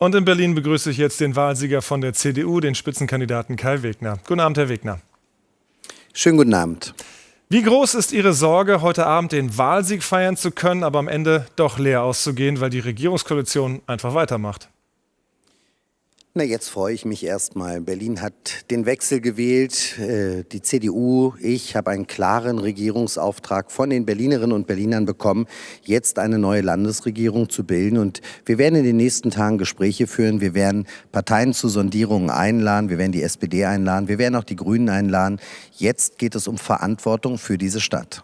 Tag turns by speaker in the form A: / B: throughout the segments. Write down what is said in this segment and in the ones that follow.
A: Und in Berlin begrüße ich jetzt den Wahlsieger von der CDU, den Spitzenkandidaten Kai Wegner. Guten Abend, Herr Wegner.
B: Schönen guten Abend.
A: Wie groß ist Ihre Sorge, heute Abend den Wahlsieg feiern zu können, aber am Ende doch leer auszugehen, weil die Regierungskoalition einfach weitermacht?
B: Na, jetzt freue ich mich erstmal. Berlin hat den Wechsel gewählt. Äh, die CDU, ich habe einen klaren Regierungsauftrag von den Berlinerinnen und Berlinern bekommen, jetzt eine neue Landesregierung zu bilden. Und wir werden in den nächsten Tagen Gespräche führen. Wir werden Parteien zu Sondierungen einladen. Wir werden die SPD einladen. Wir werden auch die Grünen einladen. Jetzt geht es um Verantwortung für diese Stadt.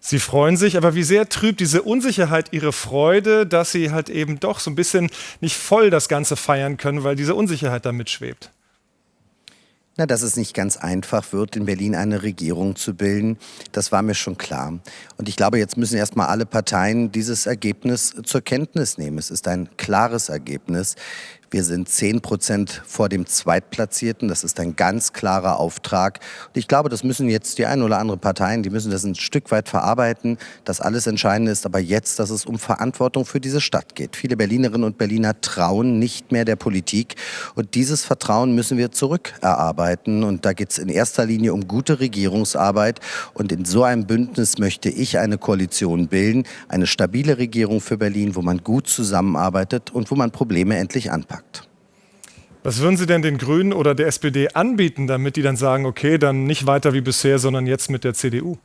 A: Sie freuen sich, aber wie sehr trübt diese Unsicherheit Ihre Freude, dass Sie halt eben doch so ein bisschen nicht voll das Ganze feiern können, weil diese Unsicherheit da mitschwebt?
B: Na, dass es nicht ganz einfach wird, in Berlin eine Regierung zu bilden, das war mir schon klar. Und ich glaube, jetzt müssen erstmal alle Parteien dieses Ergebnis zur Kenntnis nehmen. Es ist ein klares Ergebnis. Wir sind 10 Prozent vor dem Zweitplatzierten. Das ist ein ganz klarer Auftrag. Und ich glaube, das müssen jetzt die ein oder andere Parteien, die müssen das ein Stück weit verarbeiten, dass alles entscheidend ist. Aber jetzt, dass es um Verantwortung für diese Stadt geht. Viele Berlinerinnen und Berliner trauen nicht mehr der Politik. Und dieses Vertrauen müssen wir zurückerarbeiten. Und da geht es in erster Linie um gute Regierungsarbeit. Und in so einem Bündnis möchte ich eine Koalition bilden. Eine stabile Regierung für Berlin, wo man gut zusammenarbeitet und wo man Probleme endlich anpackt.
A: Was würden Sie denn den Grünen oder der SPD anbieten, damit die dann sagen, okay, dann nicht weiter wie bisher, sondern jetzt mit der CDU?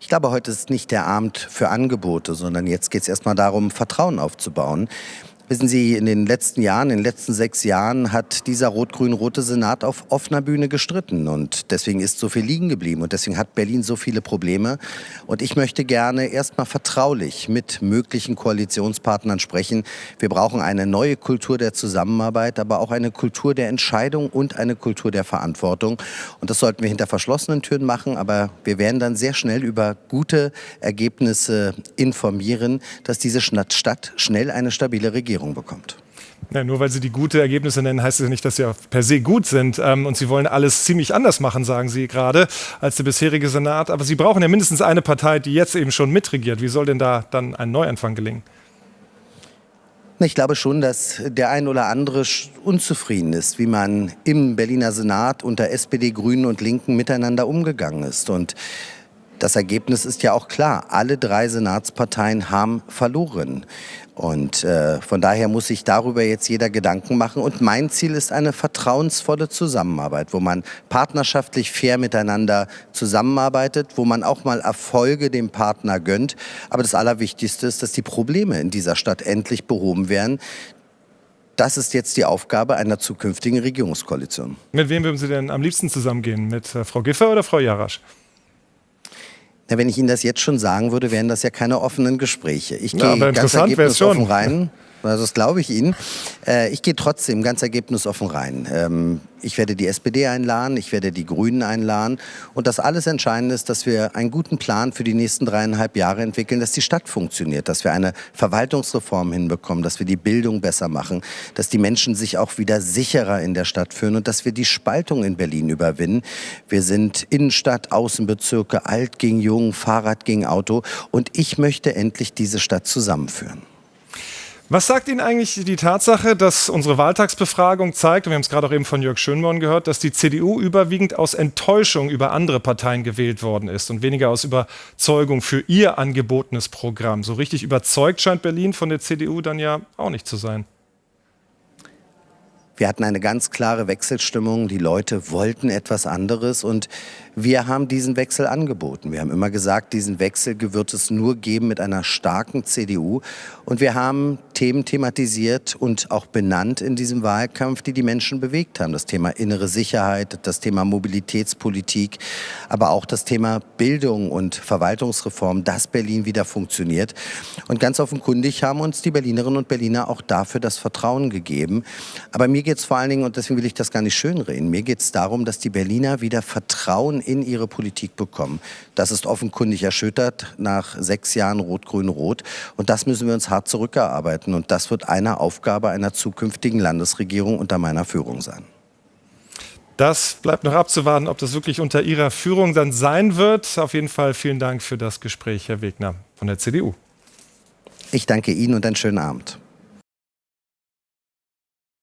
B: Ich glaube, heute ist nicht der Abend für Angebote, sondern jetzt geht es erstmal darum, Vertrauen aufzubauen. Wissen Sie, in den letzten Jahren, in den letzten sechs Jahren hat dieser rot-grün-rote Senat auf offener Bühne gestritten und deswegen ist so viel liegen geblieben und deswegen hat Berlin so viele Probleme. Und ich möchte gerne erstmal vertraulich mit möglichen Koalitionspartnern sprechen. Wir brauchen eine neue Kultur der Zusammenarbeit, aber auch eine Kultur der Entscheidung und eine Kultur der Verantwortung. Und das sollten wir hinter verschlossenen Türen machen, aber wir werden dann sehr schnell über gute Ergebnisse informieren, dass diese Stadt schnell eine stabile Regierung Regierung bekommt.
A: Ja, nur weil Sie die gute Ergebnisse nennen, heißt es ja nicht, dass sie per se gut sind. Ähm, und Sie wollen alles ziemlich anders machen, sagen Sie gerade, als der bisherige Senat. Aber Sie brauchen ja mindestens eine Partei, die jetzt eben schon mitregiert. Wie soll denn da dann ein Neuanfang gelingen?
B: Ich glaube schon, dass der ein oder andere unzufrieden ist, wie man im Berliner Senat unter SPD, Grünen und Linken miteinander umgegangen ist. Und das Ergebnis ist ja auch klar. Alle drei Senatsparteien haben verloren. Und äh, von daher muss sich darüber jetzt jeder Gedanken machen. Und mein Ziel ist eine vertrauensvolle Zusammenarbeit, wo man partnerschaftlich fair miteinander zusammenarbeitet, wo man auch mal Erfolge dem Partner gönnt. Aber das Allerwichtigste ist, dass die Probleme in dieser Stadt endlich behoben werden. Das ist jetzt die Aufgabe einer zukünftigen Regierungskoalition.
A: Mit wem würden Sie denn am liebsten zusammengehen? Mit äh, Frau Giffer oder Frau Jarasch?
B: Na, wenn ich Ihnen das jetzt schon sagen würde, wären das ja keine offenen Gespräche. Ich gehe
A: ja,
B: ganz ergebnisoffen rein. Also das glaube ich Ihnen. Äh, ich gehe trotzdem ganz ergebnisoffen rein. Ähm, ich werde die SPD einladen, ich werde die Grünen einladen. Und das alles Entscheidende ist, dass wir einen guten Plan für die nächsten dreieinhalb Jahre entwickeln, dass die Stadt funktioniert, dass wir eine Verwaltungsreform hinbekommen, dass wir die Bildung besser machen, dass die Menschen sich auch wieder sicherer in der Stadt fühlen und dass wir die Spaltung in Berlin überwinden. Wir sind Innenstadt, Außenbezirke, alt gegen jung, Fahrrad gegen Auto. Und ich möchte endlich diese Stadt zusammenführen.
A: Was sagt Ihnen eigentlich die Tatsache, dass unsere Wahltagsbefragung zeigt, und wir haben es gerade auch eben von Jörg Schönborn gehört, dass die CDU überwiegend aus Enttäuschung über andere Parteien gewählt worden ist und weniger aus Überzeugung für ihr angebotenes Programm? So richtig überzeugt scheint Berlin von der CDU dann ja auch nicht zu sein.
B: Wir hatten eine ganz klare Wechselstimmung. Die Leute wollten etwas anderes und wir haben diesen Wechsel angeboten. Wir haben immer gesagt, diesen Wechsel wird es nur geben mit einer starken CDU. Und wir haben Themen thematisiert und auch benannt in diesem Wahlkampf, die die Menschen bewegt haben. Das Thema innere Sicherheit, das Thema Mobilitätspolitik, aber auch das Thema Bildung und Verwaltungsreform, dass Berlin wieder funktioniert. Und ganz offenkundig haben uns die Berlinerinnen und Berliner auch dafür das Vertrauen gegeben. Aber mir geht es vor allen Dingen, und deswegen will ich das gar nicht schönreden, mir geht es darum, dass die Berliner wieder Vertrauen in ihre Politik bekommen. Das ist offenkundig erschüttert nach sechs Jahren Rot-Grün-Rot. Und das müssen wir uns hart zurückerarbeiten. Und das wird eine Aufgabe einer zukünftigen Landesregierung unter meiner Führung sein.
A: Das bleibt noch abzuwarten, ob das wirklich unter Ihrer Führung dann sein wird. Auf jeden Fall vielen Dank für das Gespräch, Herr Wegner von der CDU.
B: Ich danke Ihnen und einen schönen Abend.